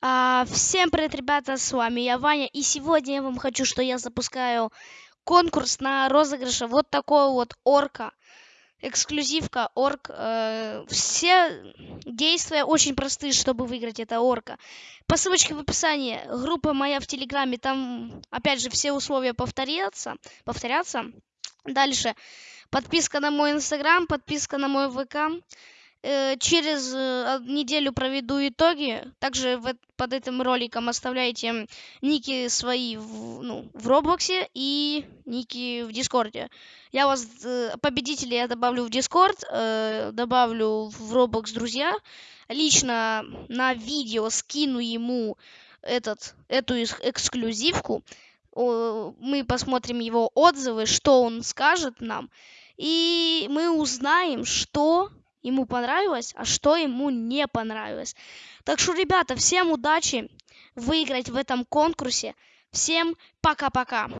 А, всем привет, ребята, с вами я, Ваня, и сегодня я вам хочу, что я запускаю конкурс на розыгрыше вот такого вот орка, эксклюзивка, орк. Э, все действия очень простые, чтобы выиграть это орка. По ссылочке в описании, группа моя в Телеграме, там, опять же, все условия повторятся, повторятся. Дальше, подписка на мой Инстаграм, подписка на мой ВК. Э, через э, неделю проведу итоги. Также под этим роликом оставляйте ники свои в, ну, в Роблоксе и ники в Дискорде. Я вас, э, победителей я добавлю в Дискорд, добавлю в Роблокс друзья. Лично на видео скину ему этот, эту эксклюзивку. Мы посмотрим его отзывы, что он скажет нам. И мы узнаем, что ему понравилось, а что ему не понравилось. Так что, ребята, всем удачи выиграть в этом конкурсе. Всем пока-пока.